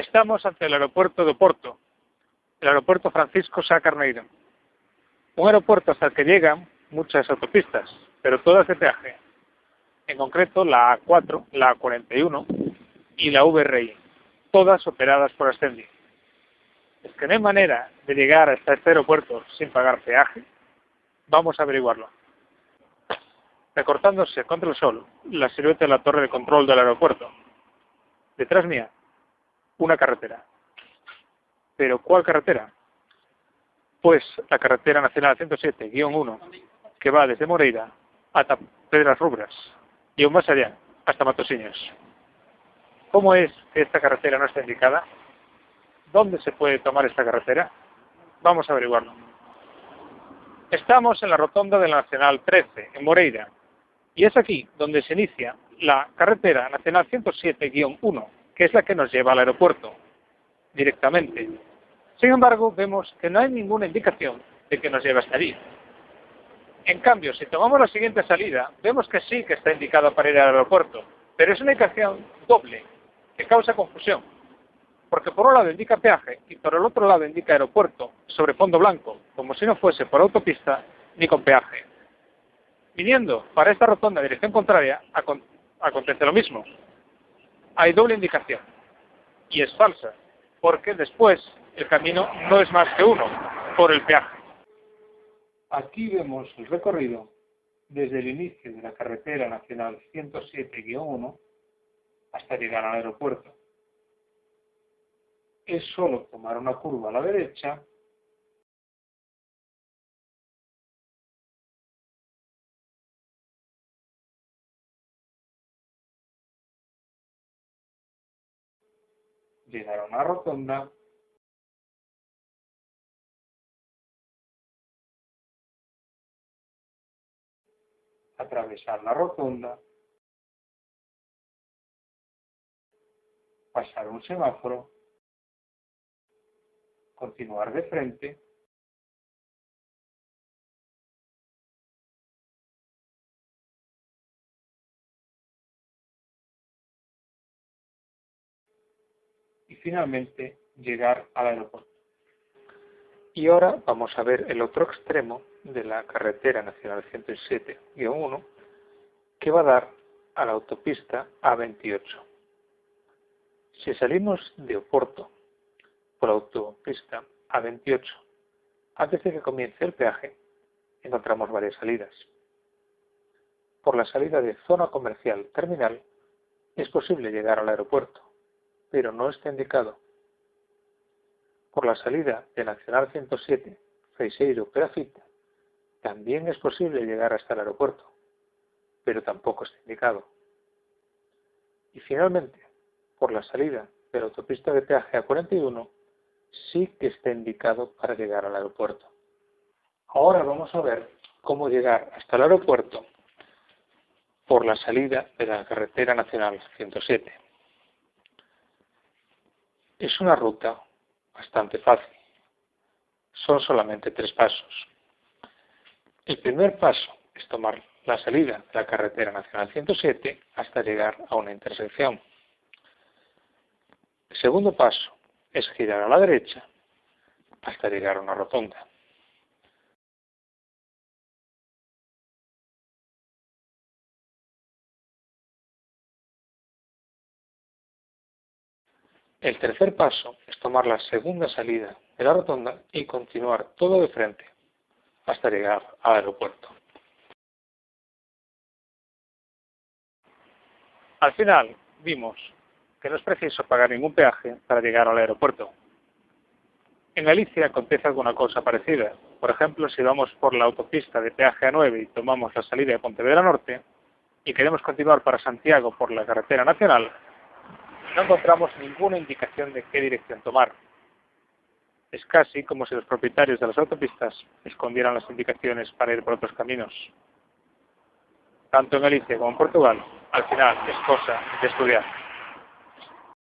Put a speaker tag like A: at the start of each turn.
A: Estamos ante el aeropuerto de Oporto, el aeropuerto Francisco Sá Carneiro. Un aeropuerto hasta el que llegan muchas autopistas, pero todas de peaje. En concreto la A4, la A41 y la VRI, todas operadas por Ascendi. Es que no hay manera de llegar hasta este aeropuerto sin pagar peaje. Vamos a averiguarlo. Recortándose contra el sol la silueta de la torre de control del aeropuerto. Detrás mía, una carretera. ¿Pero cuál carretera? Pues la carretera nacional 107-1, que va desde Moreira hasta Pedras Rubras y aún más allá, hasta Matosiños. ¿Cómo es que esta carretera no está indicada? ¿Dónde se puede tomar esta carretera? Vamos a averiguarlo. Estamos en la rotonda de la Nacional 13, en Moreira, y es aquí donde se inicia la carretera Nacional 107-1, que es la que nos lleva al aeropuerto, directamente. Sin embargo, vemos que no hay ninguna indicación de que nos lleve hasta allí. En cambio, si tomamos la siguiente salida, vemos que sí que está indicado para ir al aeropuerto, pero es una indicación doble, que causa confusión. Porque por un lado indica peaje y por el otro lado indica aeropuerto sobre fondo blanco, como si no fuese por autopista ni con peaje. Viniendo para esta rotonda en dirección contraria, acontece lo mismo hay doble indicación. Y es falsa, porque después el camino no es más que uno, por el peaje. Aquí vemos el recorrido desde el inicio de la carretera nacional 107-1 hasta llegar al aeropuerto. Es solo tomar una curva a la derecha llegar a una rotonda, atravesar la rotonda, pasar un semáforo, continuar de frente, finalmente llegar al aeropuerto. Y ahora vamos a ver el otro extremo de la carretera nacional 107-1 que va a dar a la autopista A28. Si salimos de Oporto por la autopista A28, antes de que comience el peaje, encontramos varias salidas. Por la salida de zona comercial terminal es posible llegar al aeropuerto pero no está indicado. Por la salida de Nacional 107, Feiseiro Perafita, también es posible llegar hasta el aeropuerto, pero tampoco está indicado. Y finalmente, por la salida de la autopista de peaje A41, sí que está indicado para llegar al aeropuerto. Ahora vamos a ver cómo llegar hasta el aeropuerto por la salida de la carretera nacional 107. Es una ruta bastante fácil. Son solamente tres pasos. El primer paso es tomar la salida de la carretera nacional 107 hasta llegar a una intersección. El segundo paso es girar a la derecha hasta llegar a una rotonda. El tercer paso es tomar la segunda salida de la rotonda y continuar todo de frente hasta llegar al aeropuerto. Al final vimos que no es preciso pagar ningún peaje para llegar al aeropuerto. En Galicia acontece alguna cosa parecida. Por ejemplo, si vamos por la autopista de peaje A9 y tomamos la salida de Pontevedra Norte y queremos continuar para Santiago por la carretera nacional, no encontramos ninguna indicación de qué dirección tomar. Es casi como si los propietarios de las autopistas escondieran las indicaciones para ir por otros caminos. Tanto en Galicia como en Portugal, al final es cosa de estudiar.